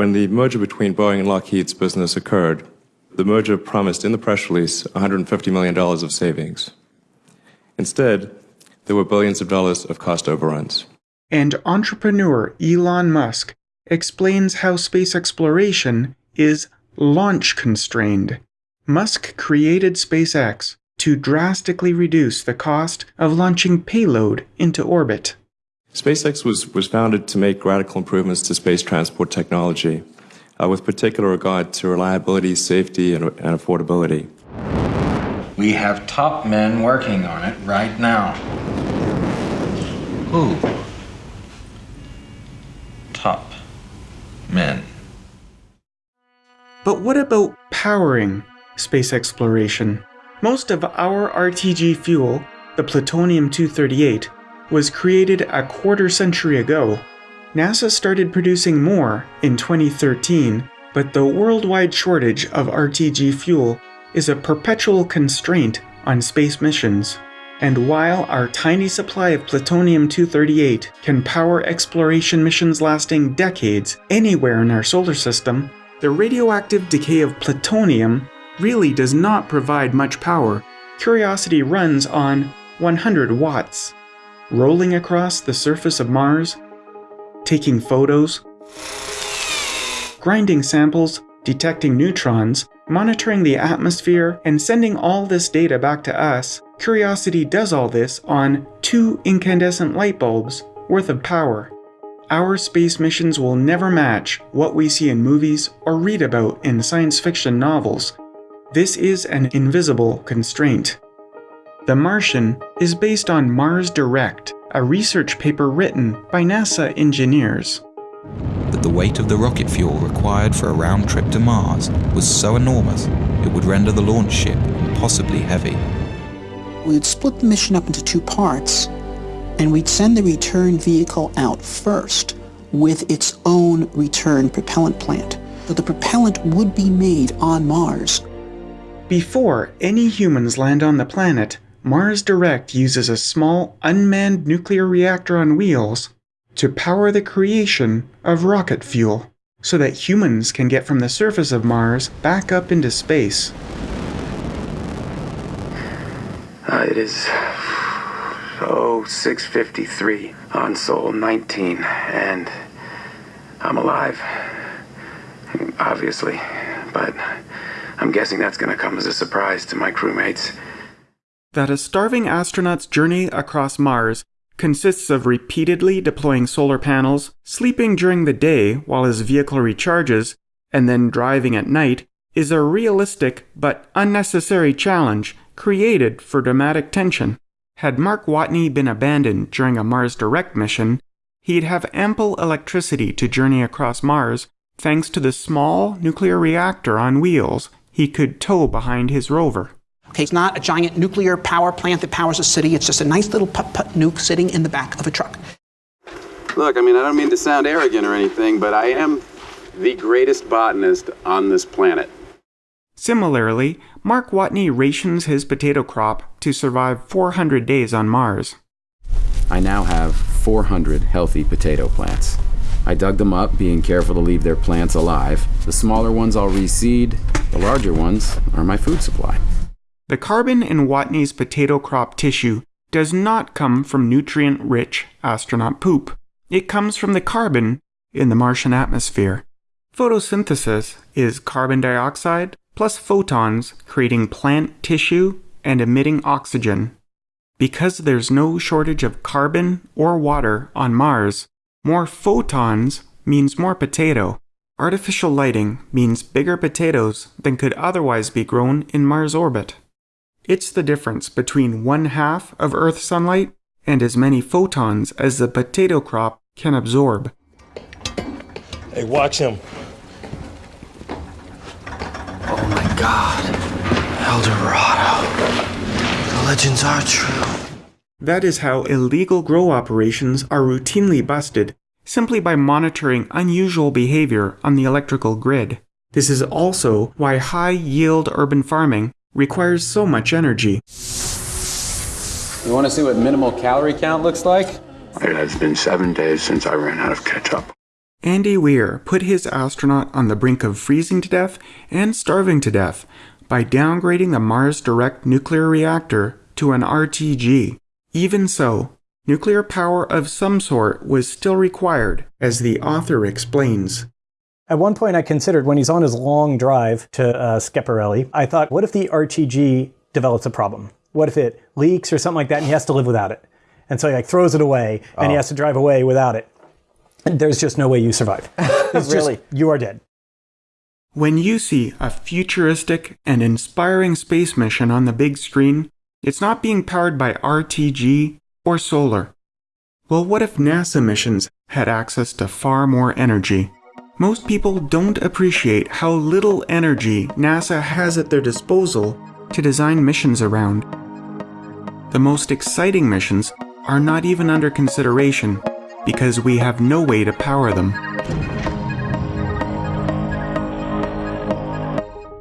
When the merger between Boeing and Lockheed's business occurred, the merger promised in the press release $150 million of savings. Instead, there were billions of dollars of cost overruns. And entrepreneur Elon Musk explains how space exploration is launch constrained. Musk created SpaceX to drastically reduce the cost of launching payload into orbit. SpaceX was, was founded to make radical improvements to space transport technology, uh, with particular regard to reliability, safety, and, and affordability. We have top men working on it right now. Who? Top men. But what about powering space exploration? Most of our RTG fuel, the plutonium-238, was created a quarter century ago. NASA started producing more in 2013, but the worldwide shortage of RTG fuel is a perpetual constraint on space missions. And while our tiny supply of plutonium-238 can power exploration missions lasting decades anywhere in our solar system, the radioactive decay of plutonium really does not provide much power. Curiosity runs on 100 watts. Rolling across the surface of Mars, taking photos, grinding samples, detecting neutrons, monitoring the atmosphere, and sending all this data back to us, Curiosity does all this on two incandescent light bulbs worth of power. Our space missions will never match what we see in movies or read about in science fiction novels. This is an invisible constraint. The Martian is based on Mars Direct, a research paper written by NASA engineers. But the weight of the rocket fuel required for a round trip to Mars was so enormous it would render the launch ship impossibly heavy. We'd split the mission up into two parts, and we'd send the return vehicle out first with its own return propellant plant. So the propellant would be made on Mars. Before any humans land on the planet, Mars Direct uses a small unmanned nuclear reactor on wheels to power the creation of rocket fuel so that humans can get from the surface of Mars back up into space. Uh, it is oh 6:53 on Sol 19, and I'm alive. Obviously, but I'm guessing that's going to come as a surprise to my crewmates. That a starving astronaut's journey across Mars consists of repeatedly deploying solar panels, sleeping during the day while his vehicle recharges, and then driving at night is a realistic but unnecessary challenge created for dramatic tension. Had Mark Watney been abandoned during a Mars Direct mission, he'd have ample electricity to journey across Mars thanks to the small nuclear reactor on wheels he could tow behind his rover. Okay, it's not a giant nuclear power plant that powers a city. It's just a nice little putt-putt nuke sitting in the back of a truck. Look, I mean, I don't mean to sound arrogant or anything, but I am the greatest botanist on this planet. Similarly, Mark Watney rations his potato crop to survive 400 days on Mars. I now have 400 healthy potato plants. I dug them up, being careful to leave their plants alive. The smaller ones I'll reseed, the larger ones are my food supply. The carbon in Watney's potato crop tissue does not come from nutrient rich astronaut poop. It comes from the carbon in the Martian atmosphere. Photosynthesis is carbon dioxide plus photons creating plant tissue and emitting oxygen. Because there's no shortage of carbon or water on Mars, more photons means more potato. Artificial lighting means bigger potatoes than could otherwise be grown in Mars orbit. It's the difference between one half of Earth's sunlight and as many photons as the potato crop can absorb. Hey, watch him. Oh my god. El Dorado. The legends are true. That is how illegal grow operations are routinely busted simply by monitoring unusual behavior on the electrical grid. This is also why high yield urban farming requires so much energy. You want to see what minimal calorie count looks like? It has been seven days since I ran out of ketchup. Andy Weir put his astronaut on the brink of freezing to death and starving to death by downgrading the Mars Direct nuclear reactor to an RTG. Even so, nuclear power of some sort was still required, as the author explains. At one point, I considered when he's on his long drive to uh, Schiaparelli, I thought, what if the RTG develops a problem? What if it leaks or something like that and he has to live without it? And so he like throws it away and Oh. he has to drive away without it. And there's just no way you survive. It's just- Really? you are dead. When you see a futuristic and inspiring space mission on the big screen, it's not being powered by RTG or solar. Well, what if NASA missions had access to far more energy? Most people don't appreciate how little energy NASA has at their disposal to design missions around. The most exciting missions are not even under consideration because we have no way to power them.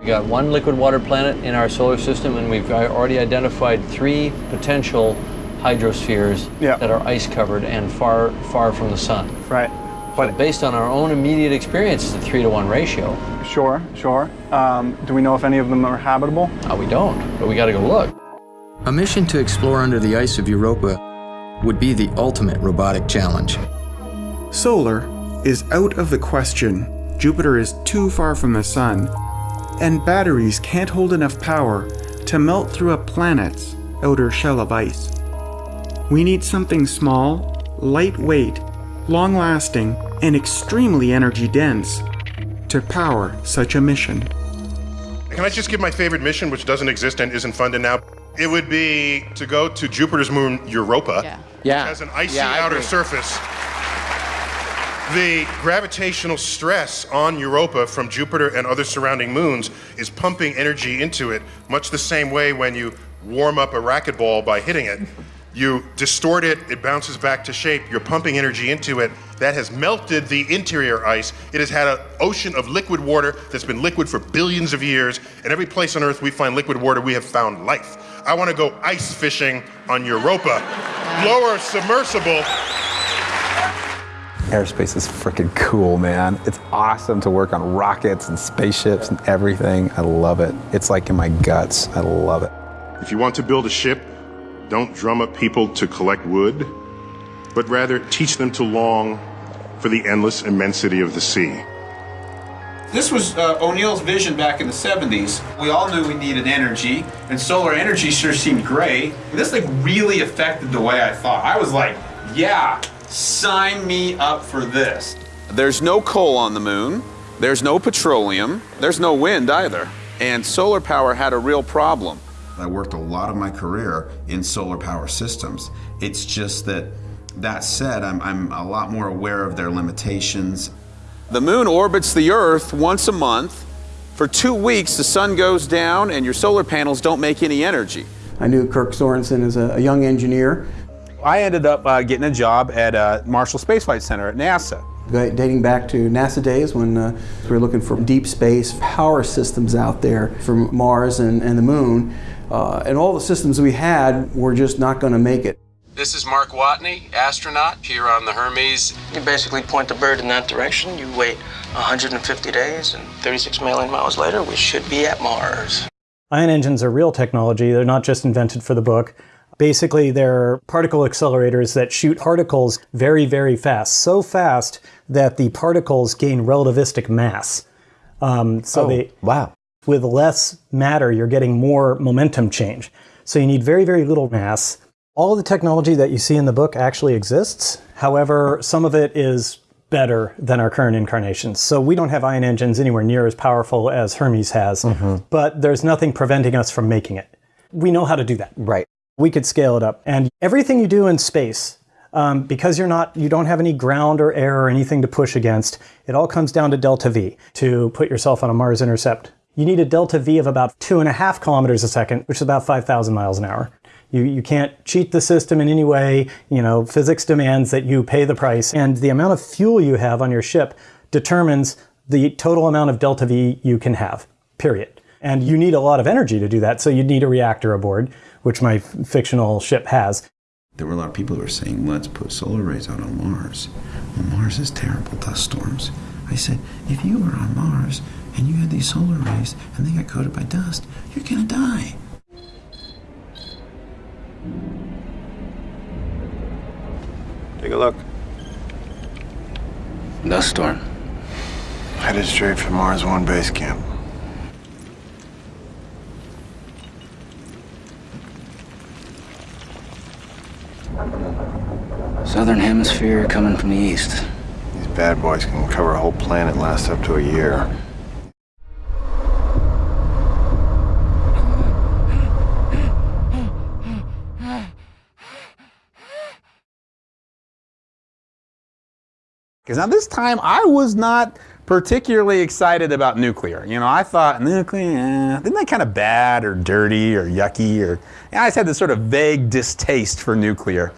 We got one liquid water planet in our solar system, and we've already identified three potential hydrospheres that are ice covered and far, far from the sun. Right. But based on our own immediate experience, it's a three to one ratio. Sure, sure. Um, do we know if any of them are habitable? Uh, we don't, but we got to go look. A mission to explore under the ice of Europa would be the ultimate robotic challenge. Solar is out of the question. Jupiter is too far from the Sun, and batteries can't hold enough power to melt through a planet's outer shell of ice. We need something small, lightweight, long lasting, and extremely energy dense to power such a mission. Can I just give my favorite mission, which doesn't exist and isn't funded now? It would be to go to Jupiter's moon, Europa. Yeah. Which has an icy Yeah, outer surface. The gravitational stress on Europa from Jupiter and other surrounding moons is pumping energy into it, much the same way when you warm up a racquetball by hitting it. You distort it, it bounces back to shape, you're pumping energy into it. That has melted the interior ice. It has had an ocean of liquid water that's been liquid for billions of years. And every place on Earth we find liquid water, we have found life. I want to go ice fishing on Europa. Lower submersible. Aerospace is freaking cool, man. It's awesome to work on rockets and spaceships and everything. I love it. It's like in my guts. I love it. If you want to build a ship, don't drum up people to collect wood, but rather teach them to long for the endless immensity of the sea. This was uh, O'Neill's vision back in the 70s. We all knew we needed energy, and solar energy sure seemed great. This thing really affected the way I thought. I was like, yeah, sign me up for this. There's no coal on the moon. There's no petroleum. There's no wind either. And solar power had a real problem. I worked a lot of my career in solar power systems. It's just that, that said, I'm, I'm a lot more aware of their limitations. The moon orbits the Earth once a month. For two weeks, the sun goes down and your solar panels don't make any energy. I knew Kirk Sorensen as a, a young engineer, I ended up uh, getting a job at uh, Marshall Space Flight Center at NASA. Go- dating back to NASA days when uh, we were looking for deep space power systems out there for Mars and, and the moon. Uh, and all the systems we had were just not going to make it. This is Mark Watney, astronaut here on the Hermes. You basically point the bird in that direction, you wait 150 days, and 36 million miles later, we should be at Mars. Ion engines are real technology. They're not just invented for the book. Basically, they're particle accelerators that shoot particles very, very fast. So fast that the particles gain relativistic mass. Um, so Oh, they wow. with less matter, you're getting more momentum change. So you need very, very little mass. All of the technology that you see in the book actually exists. However, some of it is better than our current incarnations. So we don't have ion engines anywhere near as powerful as Hermes has, but there's nothing preventing us from making it. We know how to do that. Right. We could scale it up. And everything you do in space, um, because you're not, you don't have any ground or air or anything to push against, it all comes down to delta V to put yourself on a Mars intercept. You need a delta V of about two and a half kilometers a second, which is about 5,000 miles an hour. You, you can't cheat the system in any way. You know, physics demands that you pay the price. And the amount of fuel you have on your ship determines the total amount of delta V you can have, period. And you need a lot of energy to do that, so you need a reactor aboard, which my f- fictional ship has. There were a lot of people who were saying, let's put solar arrays out on Mars. Well, Mars has terrible dust storms. I said, if you were on Mars and you had these solar arrays and they got coated by dust, you're gonna die. Take a look. Dust storm. Headed straight for Mars One base camp. Southern hemisphere coming from the east. These bad boys can cover a whole planet, last up to a year. Because now this time I was not particularly excited about nuclear. You know, I thought nuclear, eh, isn't that kind of bad or dirty or yucky or, I just had this sort of vague distaste for nuclear.